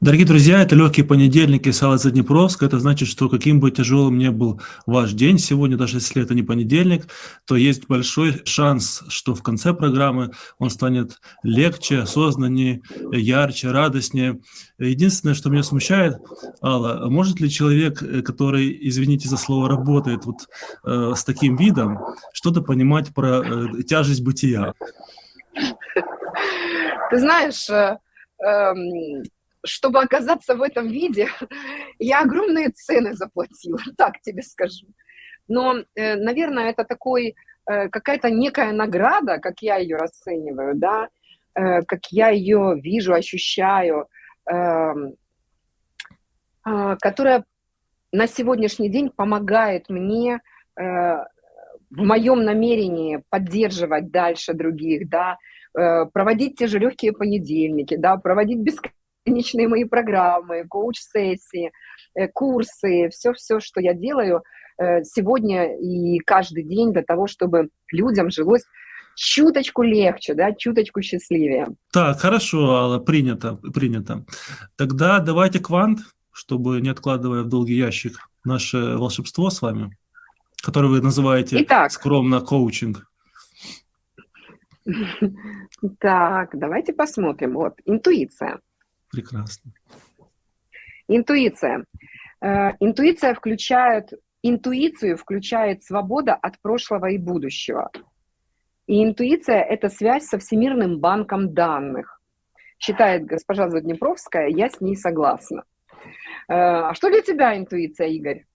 Дорогие друзья, это легкий понедельник из Сала Заднепровска. Это значит, что каким бы тяжелым ни был ваш день сегодня, даже если это не понедельник, то есть большой шанс, что в конце программы он станет легче, осознаннее, ярче, радостнее. Единственное, что меня смущает, Алла, может ли человек, который, извините за слово, работает вот э, с таким видом, что-то понимать про э, тяжесть бытия? Ты знаешь, э, э, чтобы оказаться в этом виде, я огромные цены заплатила, так тебе скажу. Но, э, наверное, это такой, э, какая-то некая награда, как я ее расцениваю, да, э, как я ее вижу, ощущаю, эм, а, которая на сегодняшний день помогает мне в моем намерении поддерживать дальше других, да, проводить те же легкие понедельники, да, проводить бесконечно бесконечные мои программы, коуч-сессии, э, курсы, все-все, что я делаю э, сегодня и каждый день для того, чтобы людям жилось чуточку легче, да, чуточку счастливее. Так, хорошо, Алла, принято, принято. Тогда давайте квант, чтобы не откладывая в долгий ящик наше волшебство с вами, которое вы называете Итак, скромно коучинг. Так, давайте посмотрим. Вот, интуиция. Прекрасно. Интуиция. Э, интуиция включает, интуицию включает свобода от прошлого и будущего. И интуиция – это связь со Всемирным банком данных. Считает госпожа Заднепровская, я с ней согласна. Э, а что для тебя интуиция, Игорь?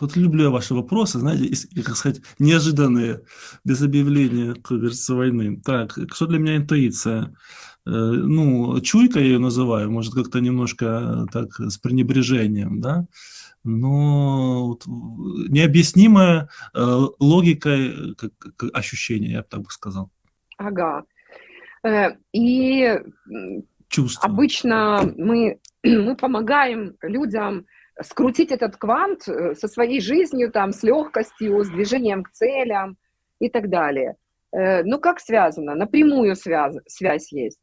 Вот люблю ваши вопросы, знаете, как сказать, неожиданные, без объявления, как говорится, войны. Так, что для меня интуиция? Э, ну, чуйка я ее называю, может, как-то немножко так с пренебрежением, да? но вот, необъяснимая э, логикой как, как ощущение, я бы так бы сказал. Ага. Э, и Чувство. обычно мы, мы помогаем людям скрутить этот квант э, со своей жизнью, там, с легкостью, с движением к целям и так далее. Э, ну, как связано? Напрямую связь, связь есть.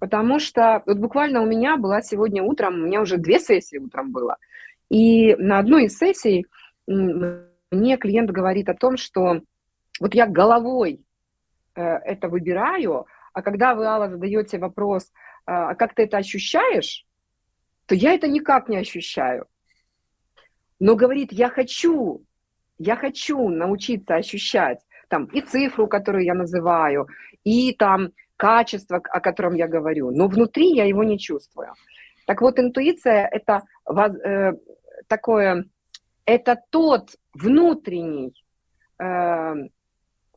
Потому что вот буквально у меня была сегодня утром, у меня уже две сессии утром было, и на одной из сессий мне клиент говорит о том, что вот я головой э, это выбираю, а когда вы, Алла, задаете вопрос, а как ты это ощущаешь, то я это никак не ощущаю. Но говорит, я хочу, я хочу научиться ощущать там и цифру, которую я называю, и там качество, о котором я говорю, но внутри я его не чувствую. Так вот, интуиция – это э, такое, это тот внутренний э,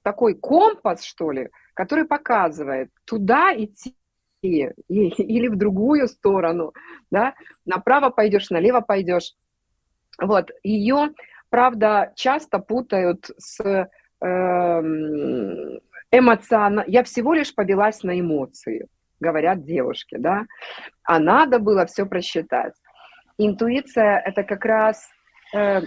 такой компас, что ли, который показывает, туда идти или в другую сторону, да, направо пойдешь, налево пойдешь. Вот, ее, правда, часто путают с эм, эмоционально... Я всего лишь повелась на эмоции, говорят девушки, да, а надо было все просчитать. Интуиция – это как раз э,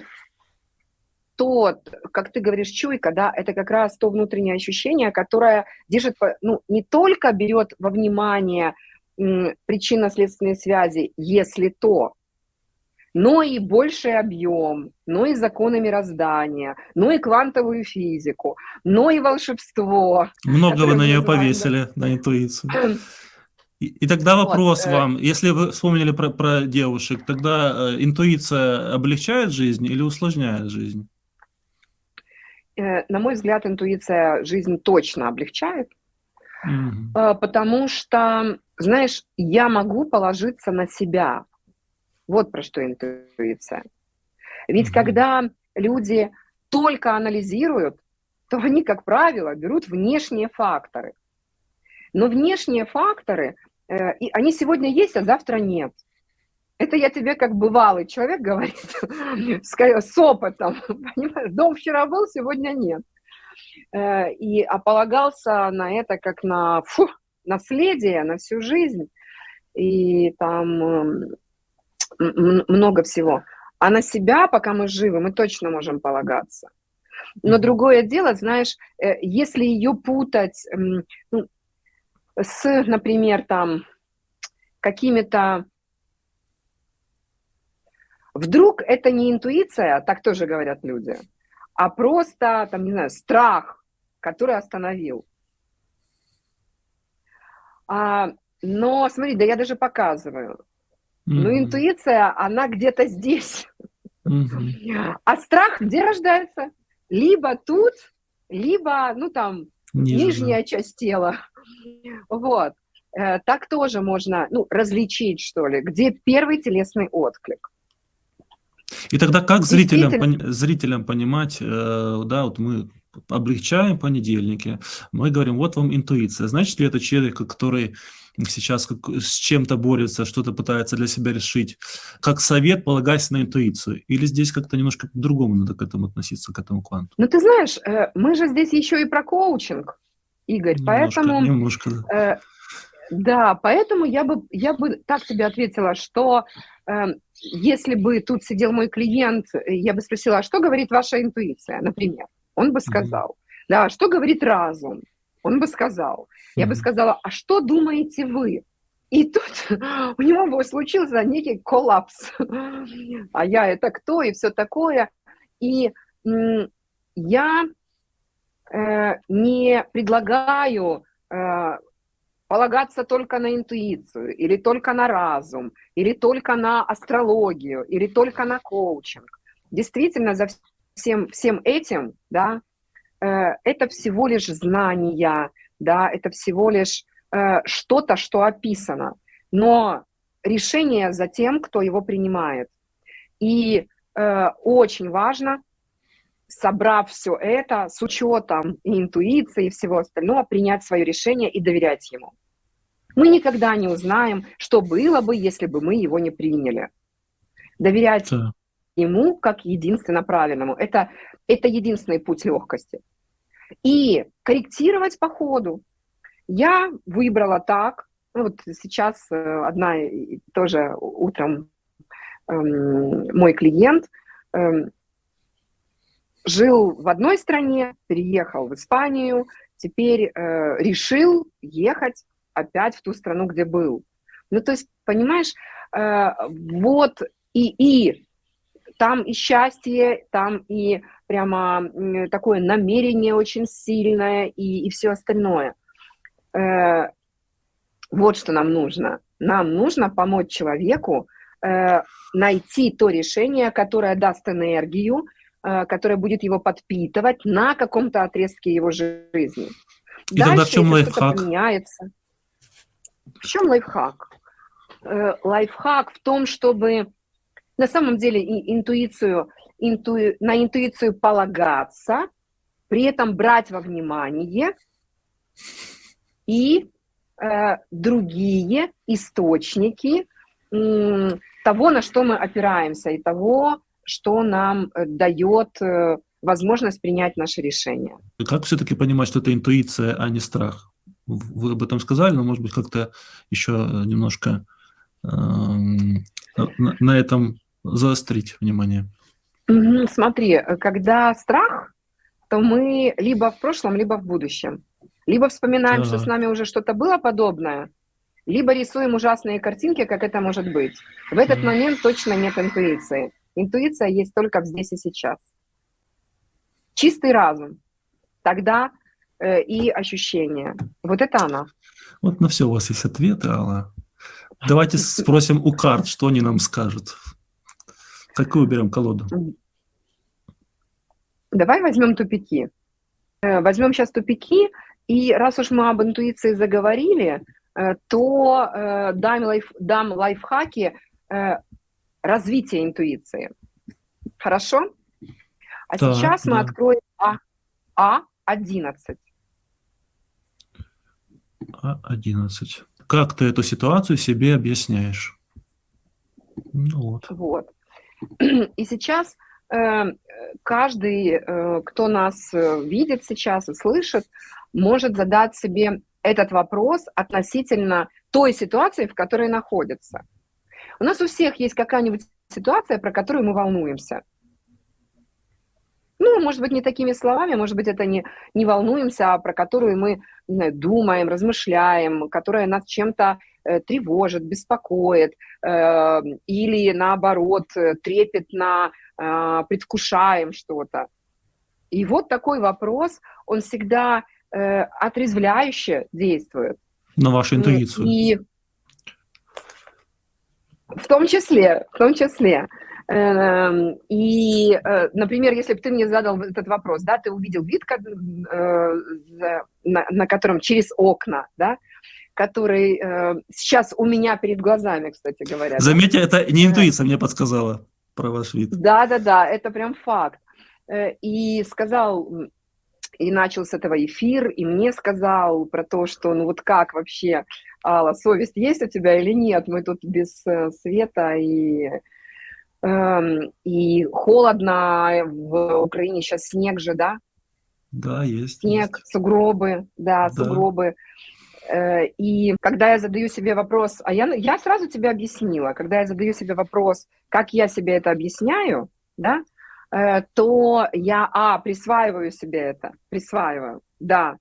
тот, как ты говоришь, чуйка, да, это как раз то внутреннее ощущение, которое держит, ну, не только берет во внимание причинно-следственные связи, если то, но и больший объем, но и законы мироздания, но и квантовую физику, но и волшебство. Много вы на нее повесили, на интуицию. И, и тогда вопрос вот, э, вам, если вы вспомнили про, про девушек, тогда э, интуиция облегчает жизнь или усложняет жизнь? Э, на мой взгляд, интуиция жизнь точно облегчает, mm-hmm. потому что, знаешь, я могу положиться на себя. Вот про что интуиция. Ведь mm-hmm. когда люди только анализируют, то они, как правило, берут внешние факторы. Но внешние факторы, э, и они сегодня есть, а завтра нет. Это я тебе как бывалый человек говорит, с опытом. Понимаешь? Дом вчера был, сегодня нет. Э, и ополагался на это как на фу, наследие, на всю жизнь. И там эм, много всего. А на себя, пока мы живы, мы точно можем полагаться. Но другое дело, знаешь, э, если ее путать, ну, с, например, там какими-то... Вдруг это не интуиция, так тоже говорят люди, а просто, там, не знаю, страх, который остановил. А, но смотри, да я даже показываю. Mm-hmm. Ну, интуиция, она где-то здесь. Mm-hmm. А страх где рождается? Либо тут, либо, ну, там, Ниже, нижняя часть тела. Вот. Э, так тоже можно, ну, различить, что ли, где первый телесный отклик. И тогда как зрителям, зрителям понимать, э, да, вот мы облегчаем понедельники, мы говорим, вот вам интуиция. Значит ли это человек, который сейчас как, с чем-то борется, что-то пытается для себя решить, как совет, полагаясь на интуицию? Или здесь как-то немножко по-другому надо к этому относиться, к этому кванту? Ну, ты знаешь, э, мы же здесь еще и про коучинг, Игорь, немножко, поэтому... Немножко. Э, да, поэтому я бы, я бы так тебе ответила, что э, если бы тут сидел мой клиент, я бы спросила, а что говорит ваша интуиция, например? Он бы сказал. Mm-hmm. Да, что говорит разум? Он бы сказал. Mm-hmm. Я бы сказала, а что думаете вы? И тут у него бы случился некий коллапс. А я это кто и все такое. И я э, не предлагаю э, полагаться только на интуицию, или только на разум, или только на астрологию, или только на коучинг. Действительно, за всем, всем этим, да, э, это всего лишь знания, да, это всего лишь э, что-то, что описано, но решение за тем, кто его принимает. И э, очень важно, собрав все это с учетом и интуиции и всего остального, принять свое решение и доверять ему. Мы никогда не узнаем, что было бы, если бы мы его не приняли. Доверять да ему как единственно правильному. Это, это единственный путь легкости. И корректировать по ходу. Я выбрала так, ну вот сейчас э, одна тоже утром эм, мой клиент эм, жил в одной стране, переехал в Испанию, теперь э, решил ехать опять в ту страну, где был. Ну, то есть, понимаешь, э, вот и, и там и счастье, там и прямо такое намерение очень сильное и, и все остальное. Э, вот что нам нужно. Нам нужно помочь человеку э, найти то решение, которое даст энергию, э, которое будет его подпитывать на каком-то отрезке его жизни. И Дальше, тогда в чем лайфхак? Поменяется. В чем лайфхак? Э, лайфхак в том, чтобы на самом деле интуицию, инту, на интуицию полагаться, при этом брать во внимание и э, другие источники э, того, на что мы опираемся, и того, что нам э, дает э, возможность принять наше решение. Как все-таки понимать, что это интуиция, а не страх? Вы об этом сказали, но, может быть, как-то еще э, немножко э, на, на этом заострить внимание? Смотри, когда страх, то мы либо в прошлом, либо в будущем. Либо вспоминаем, ага. что с нами уже что-то было подобное, либо рисуем ужасные картинки, как это может быть. В этот момент точно нет интуиции. Интуиция есть только здесь и сейчас. Чистый разум. Тогда э, и ощущения. Вот это она. Вот на все у вас есть ответы, Алла. Давайте спросим у карт, что они нам скажут. Какую берем колоду? Давай возьмем тупики. Э, возьмем сейчас тупики, и раз уж мы об интуиции заговорили, э, то э, дам, лайф, дам лайфхаки развития интуиции. Хорошо? А так, сейчас да. мы откроем А, А11. А11. Как ты эту ситуацию себе объясняешь? Ну, вот. вот. И сейчас э, каждый, э, кто нас э, видит сейчас и слышит, может задать себе этот вопрос относительно той ситуации, в которой находится. У нас у всех есть какая-нибудь ситуация, про которую мы волнуемся. Ну, может быть, не такими словами, может быть, это не, не волнуемся, а про которую мы знаю, думаем, размышляем, которая нас чем-то э, тревожит, беспокоит, э, или наоборот, э, трепетно э, предвкушаем что-то. И вот такой вопрос, он всегда э, отрезвляюще действует. На вашу интуицию. И в том числе, в том числе. Эм, и, э, например, если бы ты мне задал этот вопрос, да, ты увидел вид, э, на котором через окна, да, который э, сейчас у меня перед глазами, кстати говоря. Заметьте, это не интуиция мне подсказала про ваш вид. Да, да, да, это прям факт. И сказал, и начал с этого эфир, и мне сказал про то, что ну вот как вообще, Алла, совесть есть у тебя или нет? Мы тут без света и Эм, и холодно, в Украине сейчас снег же, да? Да, есть. Снег, есть. сугробы, да, да, сугробы. Э, и когда я задаю себе вопрос, а я, я сразу тебе объяснила, когда я задаю себе вопрос, как я себе это объясняю, да, э, то я, а, присваиваю себе это, присваиваю, да,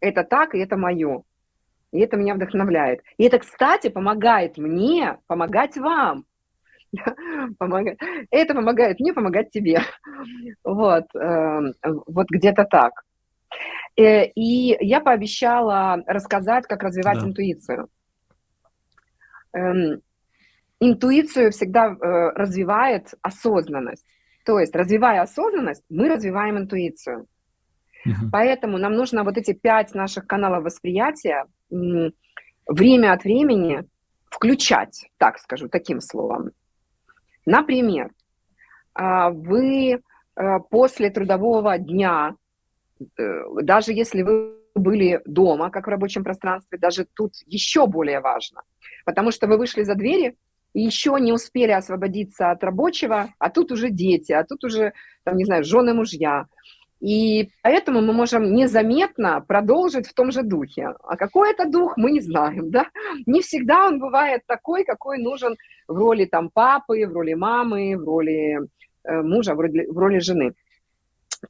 это так, и это мое. И это меня вдохновляет. И это, кстати, помогает мне помогать вам помогает. Это помогает мне помогать тебе. Вот, эм, вот где-то так. Э, и я пообещала рассказать, как развивать да. интуицию. Эм, интуицию всегда э, развивает осознанность. То есть, развивая осознанность, мы развиваем интуицию. Угу. Поэтому нам нужно вот эти пять наших каналов восприятия время от времени включать, так скажу, таким словом. Например, а, вы а, после трудового дня, э, даже если вы были дома, как в рабочем пространстве, даже тут еще более важно, потому что вы вышли за двери еще не успели освободиться от рабочего, а тут уже дети, а тут уже, там, не знаю, жены, мужья. И поэтому мы можем незаметно продолжить в том же духе. А какой это дух, мы не знаем, да? Не всегда он бывает такой, какой нужен в роли там папы, в роли мамы, в роли э, мужа, в роли, в роли жены.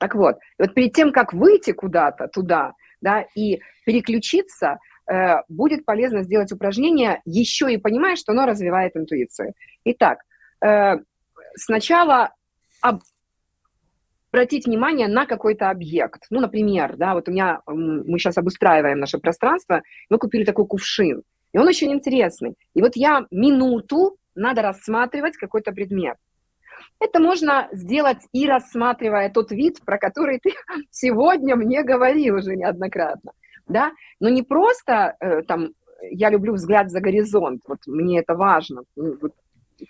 Так вот, вот перед тем, как выйти куда-то туда, да, и переключиться, будет полезно сделать упражнение, еще и понимая, что оно развивает интуицию. Итак, э, сначала об, обратить внимание на какой-то объект. Ну, например, да, вот у меня, мы сейчас обустраиваем наше пространство, мы купили такой кувшин, и он очень интересный. И вот я минуту надо рассматривать какой-то предмет. Это можно сделать и рассматривая тот вид, про который ты сегодня мне говорил уже неоднократно. Да? Но не просто э, там, я люблю взгляд за горизонт, вот мне это важно, вот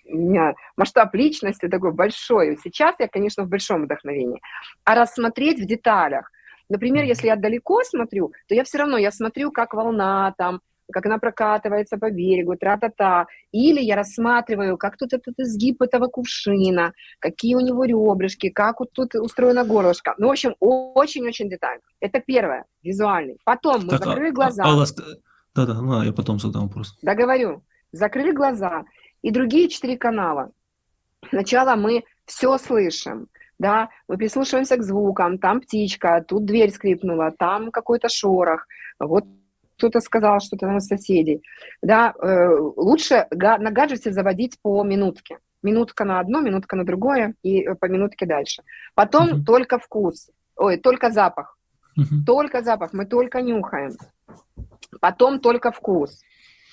у меня масштаб личности такой большой. Сейчас я, конечно, в большом вдохновении. А рассмотреть в деталях. Например, если я далеко смотрю, то я все равно, я смотрю, как волна там, как она прокатывается по берегу, тра-та-та. Или я рассматриваю, как тут этот изгиб этого кувшина, какие у него ребрышки, как вот тут устроена горлышко. Ну, в общем, очень-очень детально. Это первое, визуальный. Потом мы так, а, закрыли а, глаза. Алла, да-да, ну, я потом задам вопрос. Да, говорю. Закрыли глаза и другие четыре канала. Сначала мы все слышим, да, мы прислушиваемся к звукам, там птичка, тут дверь скрипнула, там какой-то шорох, вот кто-то сказал что-то на соседей, да, э, лучше на гаджете заводить по минутке, минутка на одно, минутка на другое и по минутке дальше. Потом uh-huh. только вкус, ой, только запах, uh-huh. только запах, мы только нюхаем. Потом только вкус,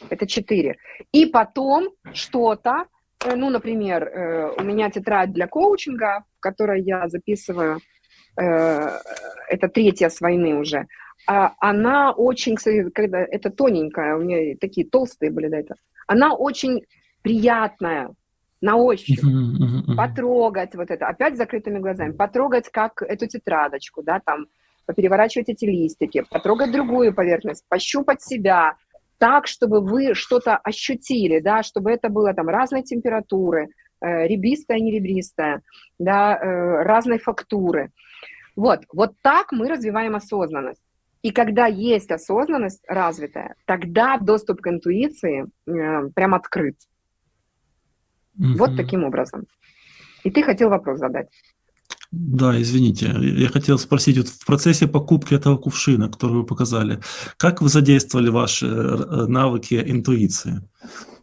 это четыре. И потом что-то, э, ну, например, э, у меня тетрадь для коучинга, в которой я записываю, э, это третья с войны уже, она очень, кстати, когда это тоненькая, у меня такие толстые были до этого, она очень приятная на ощупь, потрогать вот это, опять закрытыми глазами, потрогать как эту тетрадочку, да, там, переворачивать эти листики, потрогать другую поверхность, пощупать себя, так, чтобы вы что-то ощутили, да, чтобы это было там разной температуры, э, ребристая, не ребристая, да, э, разной фактуры. Вот, вот так мы развиваем осознанность. И когда есть осознанность развитая, тогда доступ к интуиции э, прям открыт. Mm-hmm. Вот таким образом. И ты хотел вопрос задать. Да, извините, я хотел спросить, вот в процессе покупки этого кувшина, который вы показали, как вы задействовали ваши э, навыки интуиции?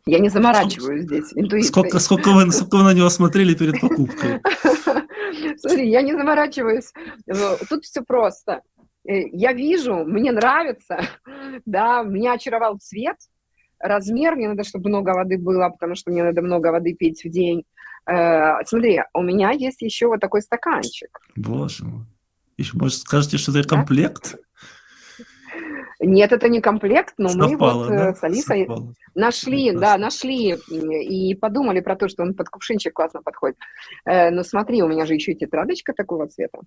Я не заморачиваюсь сколько, здесь интуицией. Сколько, сколько, вы, сколько вы на него смотрели перед покупкой? Смотри, я не заморачиваюсь. Тут все просто. Э, я вижу, мне нравится, да, меня очаровал цвет, размер, мне надо, чтобы много воды было, потому что мне надо много воды пить в день. Э, смотри, у меня есть еще вот такой стаканчик. Боже мой. Еще, может, скажете, что это комплект? Нет, это не комплект, но Совпало, мы вот да? с Алисой Совпало. нашли, да, нашли и подумали про то, что он под кувшинчик классно подходит. Э, но смотри, у меня же еще и тетрадочка такого цвета.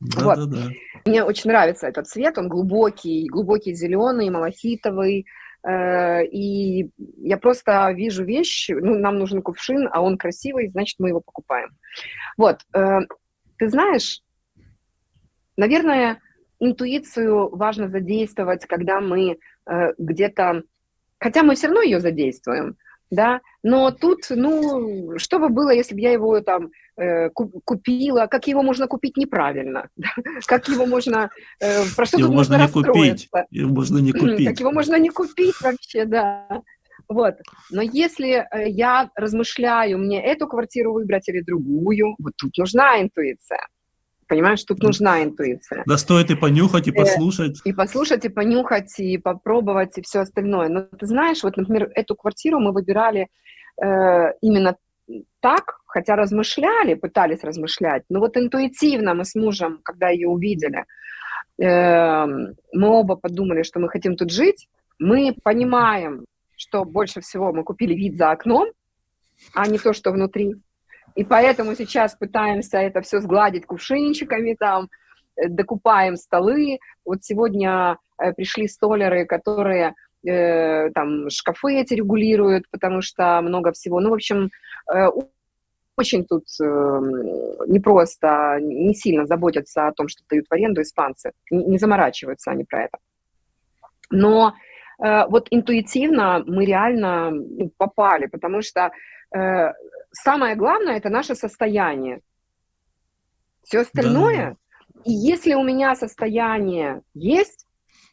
Да, вот. да, да. Мне очень нравится этот цвет, он глубокий, глубокий зеленый, малахитовый, Э, и я просто вижу вещь, ну, нам нужен кувшин, а он красивый, значит, мы его покупаем. Вот, э, ты знаешь, наверное, интуицию важно задействовать, когда мы э, где-то, хотя мы все равно ее задействуем, да, но тут, ну, что бы было, если бы я его там э, купила, как его можно купить неправильно, как его можно, э, про что его можно не купить, его можно не купить. Как его можно не купить вообще, да. Вот. Но если э, я размышляю, мне эту квартиру выбрать или другую, вот тут нужна интуиция. Понимаешь, тут нужна интуиция. Да стоит и понюхать, и э, послушать. И послушать, и понюхать, и попробовать, и все остальное. Но ты знаешь, вот, например, эту квартиру мы выбирали э, именно так, хотя размышляли, пытались размышлять, но вот интуитивно мы с мужем, когда ее увидели, э, мы оба подумали, что мы хотим тут жить, мы понимаем, что больше всего мы купили вид за окном, а не то, что внутри. И поэтому сейчас пытаемся это все сгладить кувшинчиками, там, э, докупаем столы. Вот сегодня э, пришли столеры, которые э, там шкафы эти регулируют, потому что много всего. Ну, в общем, очень тут э, непросто, не сильно заботятся о том, что дают в аренду испанцы. Не, заморачиваются они про это. Но вот интуитивно мы реально ну, попали, потому что самое главное – это наше состояние. Все остальное, да. и если у меня состояние есть,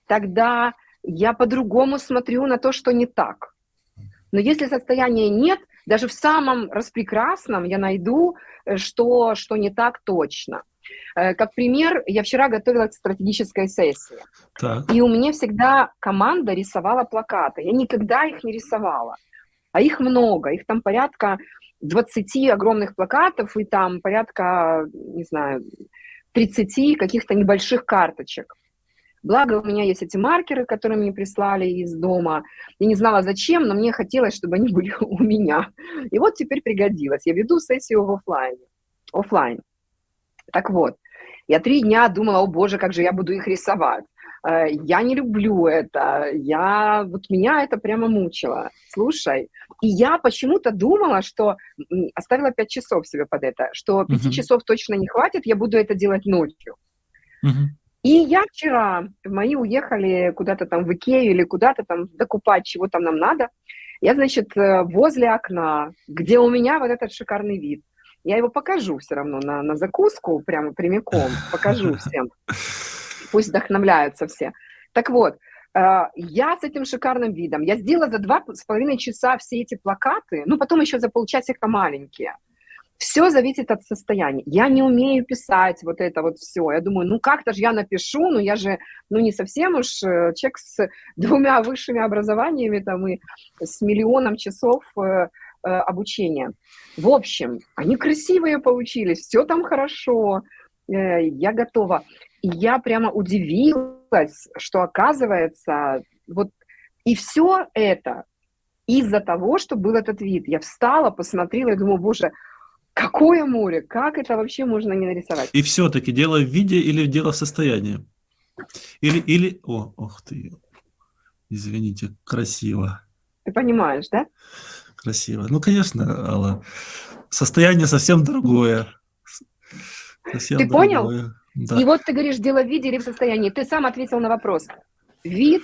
тогда я по-другому смотрю на то, что не так. Но если состояния нет, даже в самом распрекрасном я найду, э, что, что не так точно. Э, как пример, я вчера готовила к стратегической сессии. Так. И у меня всегда команда рисовала плакаты. Я никогда их не рисовала. А их много. Их там порядка 20 огромных плакатов и там порядка, не знаю, 30 каких-то небольших карточек. Благо у меня есть эти маркеры, которые мне прислали из дома. Я не знала зачем, но мне хотелось, чтобы они были у меня. И вот теперь пригодилось. Я веду сессию в офлайне. Офлайн. Так вот, я три дня думала, о боже, как же я буду их рисовать. Э, я не люблю это, я, вот меня это прямо мучило. Слушай, и я почему-то думала, что оставила пять часов себе под это, что пяти uh-huh. часов точно не хватит, я буду это делать ночью. Uh-huh. И я вчера, мои уехали куда-то там в Икею или куда-то там докупать, чего там нам надо. Я, значит, э, возле окна, где у меня вот этот шикарный вид. Я его покажу все равно на, на закуску, прямо прямиком, покажу всем. Пусть вдохновляются все. Так вот, э, я с этим шикарным видом, я сделала за два с половиной часа все эти плакаты, ну, потом еще за полчасика маленькие – все зависит от состояния. Я не умею писать вот это вот все. Я думаю, ну как-то же я напишу, но я же, ну не совсем уж э, человек с двумя высшими образованиями там и с миллионом часов э, обучения. В общем, они красивые получились, все там хорошо, я готова. И я прямо удивилась, что оказывается, вот и все это из-за того, что был этот вид. Я встала, посмотрела и думаю, боже, Какое море? Как это вообще можно не нарисовать? И все-таки дело в виде или дело в состоянии? Или, или... О, ох ты, извините, красиво. Ты понимаешь, да? Красиво. Ну, конечно, Алла. Состояние совсем другое. Совсем ты другое. понял? Да. И вот ты говоришь, дело в виде или в состоянии. Ты сам ответил на вопрос. Вид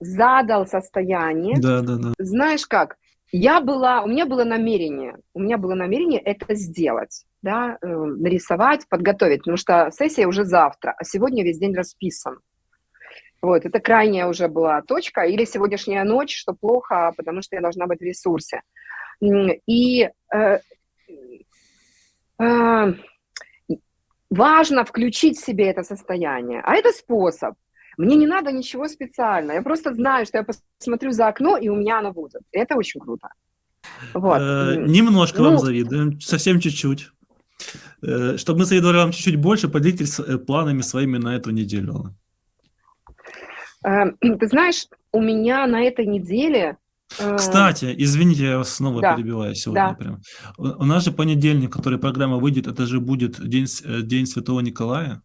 задал состояние. Да, да, да. Знаешь как? Я была, у меня было намерение, у меня было намерение это сделать. да, э, нарисовать, подготовить, потому что сессия уже завтра, а сегодня весь день расписан. Вот, это крайняя уже была точка, или сегодняшняя ночь, что плохо, потому что я должна быть в ресурсе. И э, э, важно включить в себе это состояние. А это способ. Мне не надо ничего специального. Я просто знаю, что я посмотрю за окно, и у меня оно будет. Это очень круто. Вот. Э, немножко ну, вам завидуем, совсем чуть-чуть. Э, чтобы мы завидовали вам чуть-чуть больше, поделитесь э, планами своими на эту неделю. Ты знаешь, у меня на этой неделе кстати, извините, я вас снова да. перебиваю сегодня. Да. Прям. У нас же понедельник, который программа выйдет, это же будет День, день Святого Николая.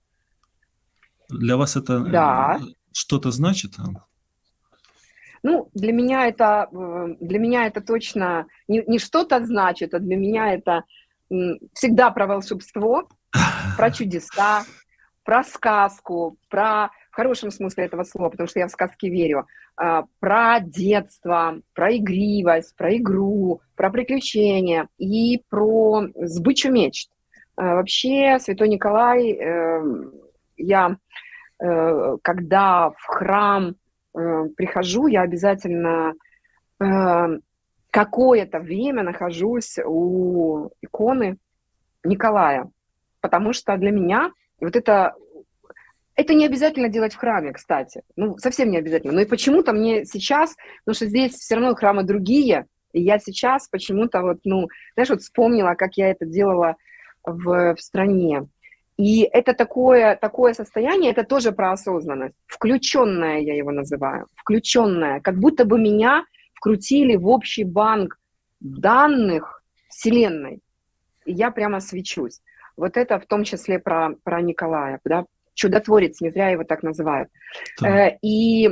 Для вас это да. что-то значит? Ну, для меня это, для меня это точно не, не что-то значит, а для меня это всегда про волшебство, про чудеса, про сказку, про в хорошем смысле этого слова, потому что я в сказки верю, про детство, про игривость, про игру, про приключения и про сбычу мечт. А, вообще, Святой Николай, эм, я, э, когда в храм э, прихожу, я обязательно э, какое-то время нахожусь у иконы Николая, потому что для меня вот это это не обязательно делать в храме, кстати. Ну, совсем не обязательно. Но и почему-то мне сейчас, потому что здесь все равно храмы другие, и я сейчас почему-то вот, ну, знаешь, вот вспомнила, как я это делала в, в стране. И это такое, такое состояние, это тоже про осознанность. Включенная я его называю. Включенная. Как будто бы меня вкрутили в общий банк данных Вселенной. И я прямо свечусь. Вот это в том числе про, про Николая, да, чудотворец, не зря его так называют. Да. Э, и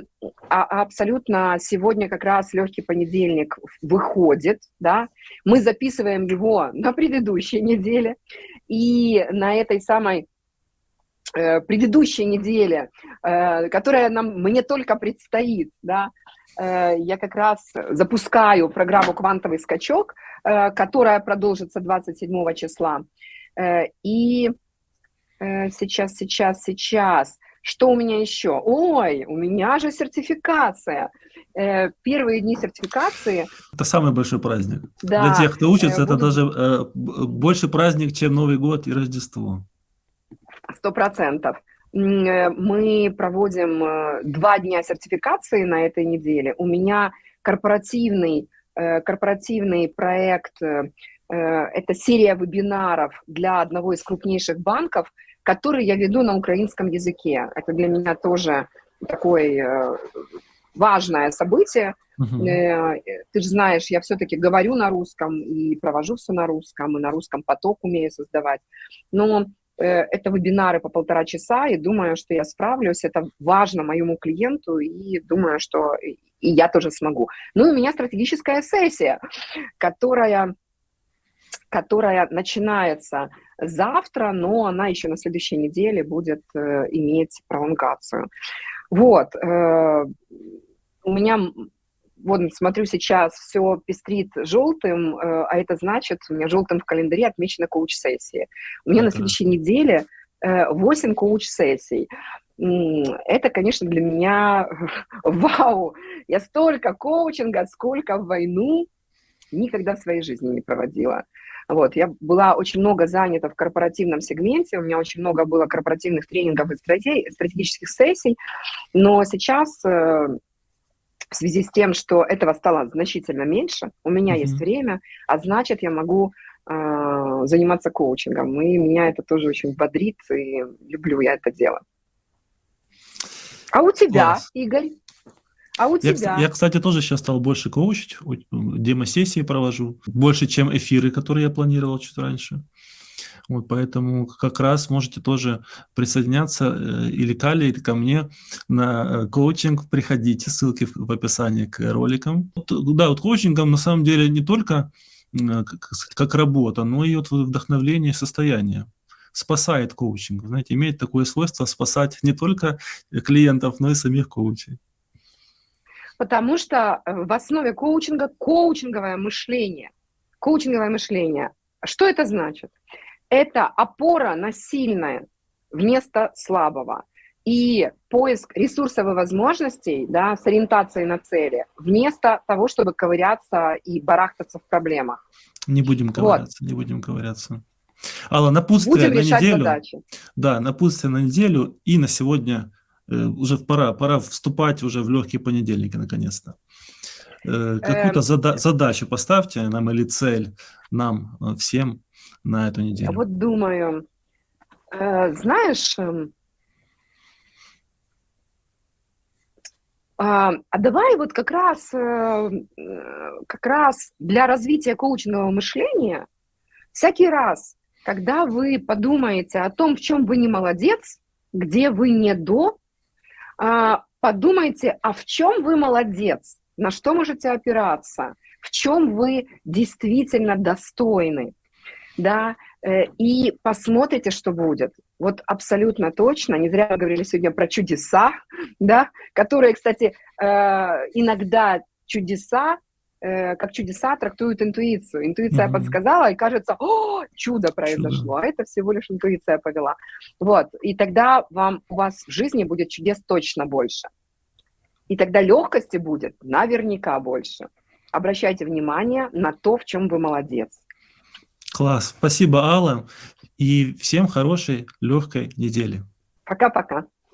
а, абсолютно сегодня как раз легкий понедельник выходит, да, мы записываем его на предыдущей неделе, и на этой самой э, предыдущей неделе, э, которая нам, мне только предстоит, да, я как раз запускаю программу «Квантовый скачок», которая продолжится 27 числа. И сейчас, сейчас, сейчас. Что у меня еще? Ой, у меня же сертификация. Э, первые дни сертификации. Это самый большой праздник. Да. Для тех, кто учится, буду... это даже больше праздник, чем Новый год и Рождество. Сто процентов. Мы проводим два дня сертификации на этой неделе. У меня корпоративный, корпоративный проект, это серия вебинаров для одного из крупнейших банков – который я веду на украинском языке. Это для меня тоже такое э, важное событие. Uh-huh. Ты же знаешь, я все-таки говорю на русском и провожу все на русском, и на русском поток умею создавать. Но э, это вебинары по полтора часа, и думаю, что я справлюсь. Это важно моему клиенту, и думаю, что и я тоже смогу. Ну, и у меня стратегическая сессия, которая которая начинается завтра, но она еще на следующей неделе будет э, иметь пролонгацию. Вот. Э, у меня, вот смотрю сейчас, все пестрит желтым, э, а это значит, у меня желтым в календаре отмечена коуч-сессия. У меня на следующей неделе э, 8 коуч-сессий. Это, конечно, для меня вау. Я столько коучинга, сколько в войну никогда в своей жизни не проводила. Вот, я была очень много занята в корпоративном сегменте, у меня очень много было корпоративных тренингов и стратегических сессий, но сейчас э, в связи с тем, что этого стало значительно меньше, у меня mm-hmm. есть время, а значит, я могу э, заниматься коучингом, и меня это тоже очень бодрит, и люблю я это дело. А у тебя, Класс. Игорь? А у тебя? Я, кстати, тоже сейчас стал больше коучить, демо-сессии провожу, больше, чем эфиры, которые я планировал чуть раньше. Вот поэтому как раз можете тоже присоединяться э, или к Али, или ко мне на э, коучинг. Приходите, ссылки в, описании к роликам. Да, вот коучингом на самом деле не только как, как работа, но и вот вдохновление, состояние спасает коучинг. Знаете, имеет такое свойство спасать не только клиентов, но и самих коучей потому что э, в основе коучинга коучинговое мышление. Коучинговое мышление. Что это значит? это опора на сильное вместо слабого. И поиск ресурсов и возможностей да, с ориентацией на цели, вместо того, чтобы ковыряться и барахтаться в проблемах. Не будем ковыряться, вот. не будем ковыряться. Алла, напутствие будем на неделю. Задачи. Да, напутствие на неделю и на сегодня уже пора, пора вступать уже в легкие понедельники наконец-то. Э, какую-то эм... зада задачу поставьте нам или цель нам э, всем на эту неделю. Я вот думаю, э, знаешь, э, А, а давай вот как раз, э, как раз для развития коучингового мышления всякий раз, когда вы подумаете о том, в чем вы не молодец, где вы не до, подумайте, а в чем вы молодец, на что можете опираться, в чем вы действительно достойны, да, э, и посмотрите, что будет. Вот абсолютно точно, не зря мы говорили сегодня про чудеса, да, которые, кстати, э, иногда чудеса, э, как чудеса трактуют интуицию. Интуиция mm-hmm. подсказала, и кажется, о, чудо произошло, чудо. а это всего лишь интуиция повела. Вот, и тогда вам, у вас в жизни будет чудес точно больше. И тогда легкости будет наверняка больше. Обращайте внимание на то, в чем вы молодец. Класс. Спасибо, Алла. И всем хорошей, легкой недели. Пока-пока.